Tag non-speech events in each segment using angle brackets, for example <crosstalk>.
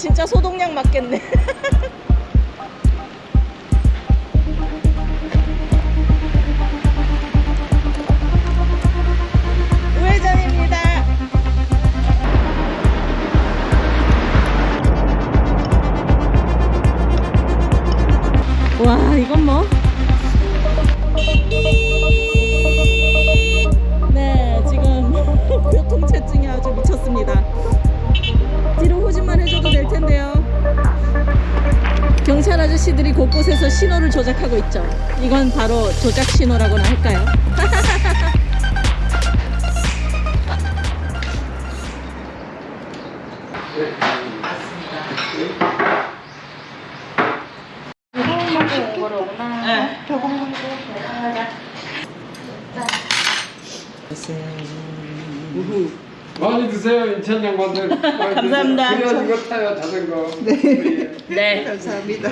진짜 소독약 맞겠네. <laughs> 와, 이건 뭐? 네, 지금 <laughs> 교통체증이 아주 미쳤습니다. 아저씨들이 곳곳에서 신호를 조작하고 있죠. 이건 바로 조작 신호라고나 할까요? 많이 드세요 인천 양반들 감사합니다. 그래야 이거 타요 자전거 네. 네. 감사합니다.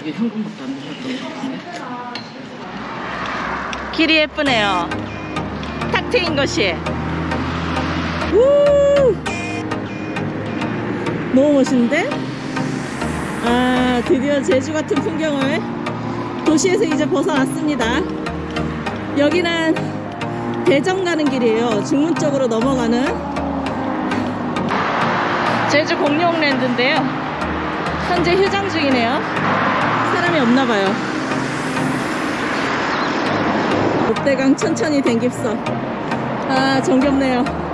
여기 현금밖에 안 드셨던 것 같은데. 길이 예쁘네요. 탁 트인 것이. 우! 너무 멋있는데? 아, 드디어 제주 같은 풍경을 도시에서 이제 벗어났습니다. 여기는 대전 가는 길이에요. 중문 쪽으로 넘어가는 제주 공룡랜드인데요. 현재 휴장 중이네요. 사람이 없나 봐요. 롯데강 천천히 댕깁서. 아, 정겹네요.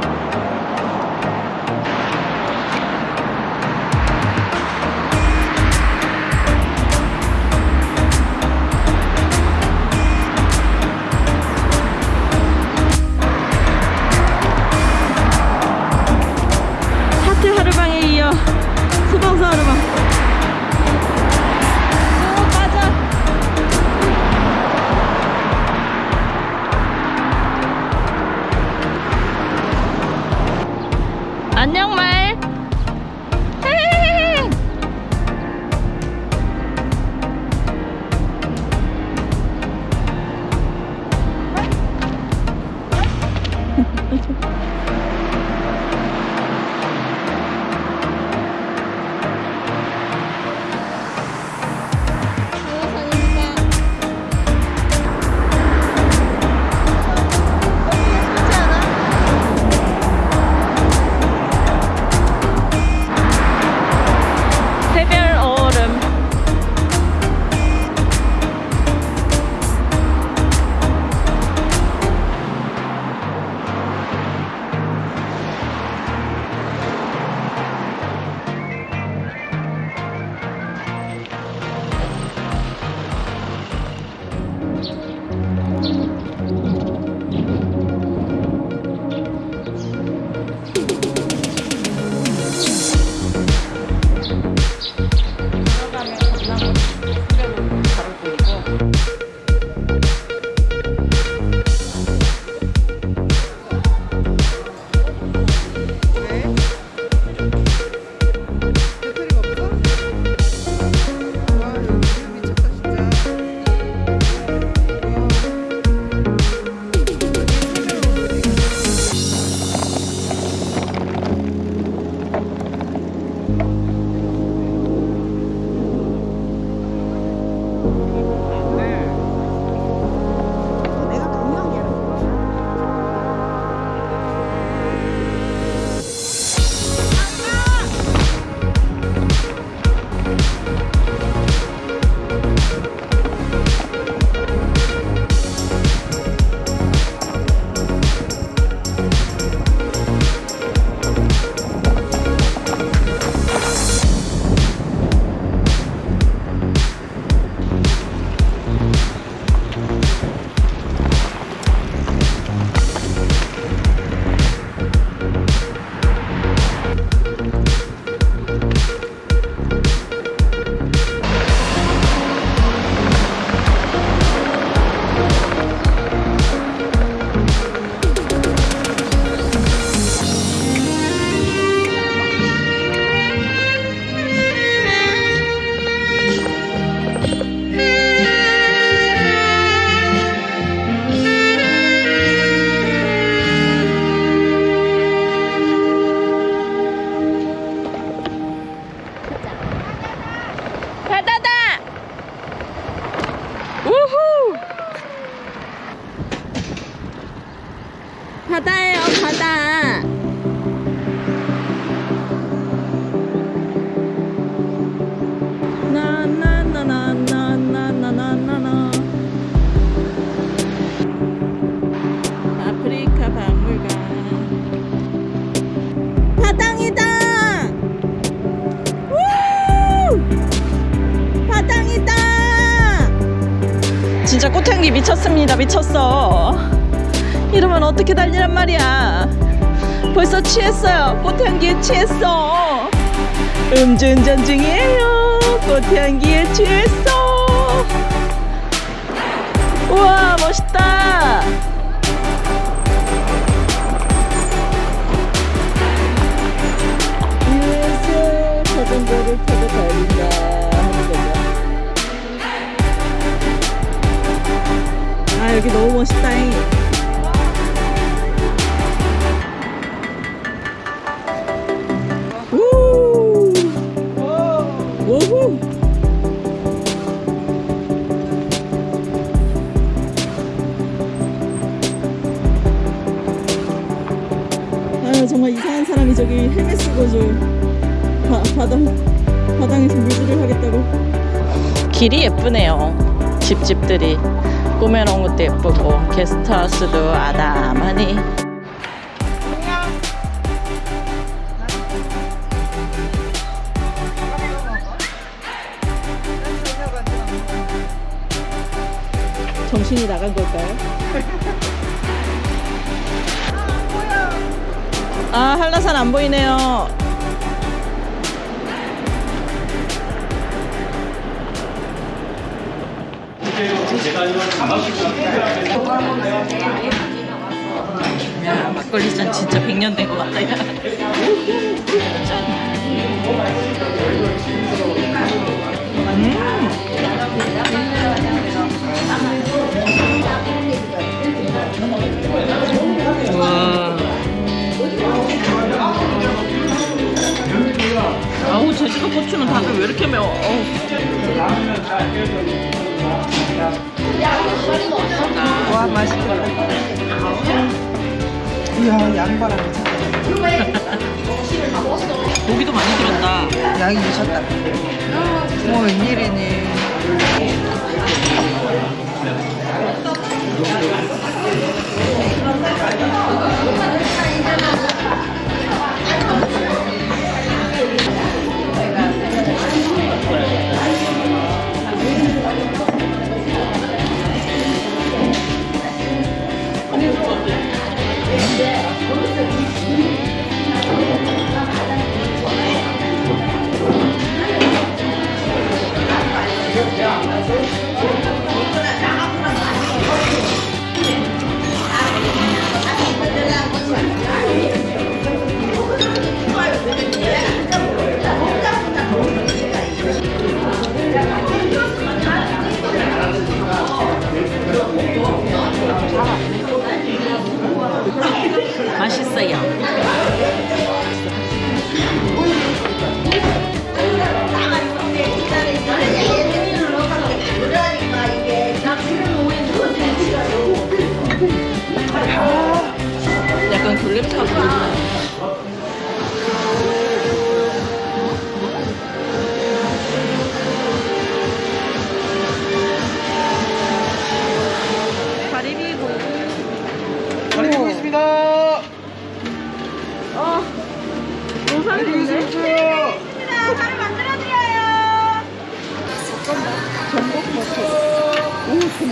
진짜 꽃향기 미쳤습니다. 미쳤어. 이러면 어떻게 달리란 말이야. 벌써 취했어요. 꽃향기에 취했어. 음주운전 중이에요. 꽃향기에 취했어. 우와, 멋있다. 여기 너무 멋있다잉. 아유 정말 이상한 사람이 저기 헬멧 쓰고 저 바, 바다 바닥에서 물질을 하겠다고. 길이 예쁘네요. 집집들이 꾸며놓은 것도 예쁘고 게스트하우스도 아담하니 정신이 나간 걸까요? <laughs> 아 한라산 안 보이네요 막걸리 잔 진짜 100년 된 것 같다 야. 음. 고기도 많이 들었다. 양이 미쳤다. 뭐 웬일이니?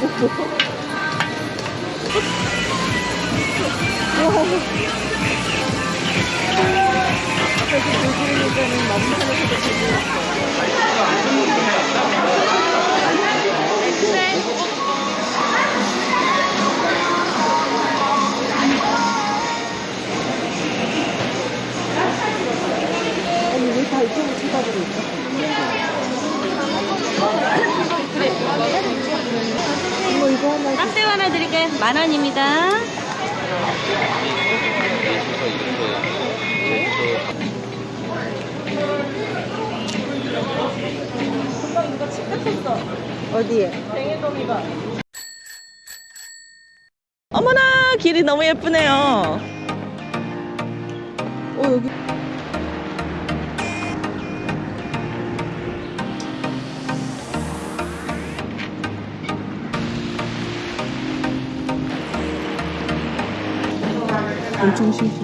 오. 깍새우 하나 드릴게요. 만 원입니다. 어디에? 어머나 길이 너무 예쁘네요. 어 여기 美味し。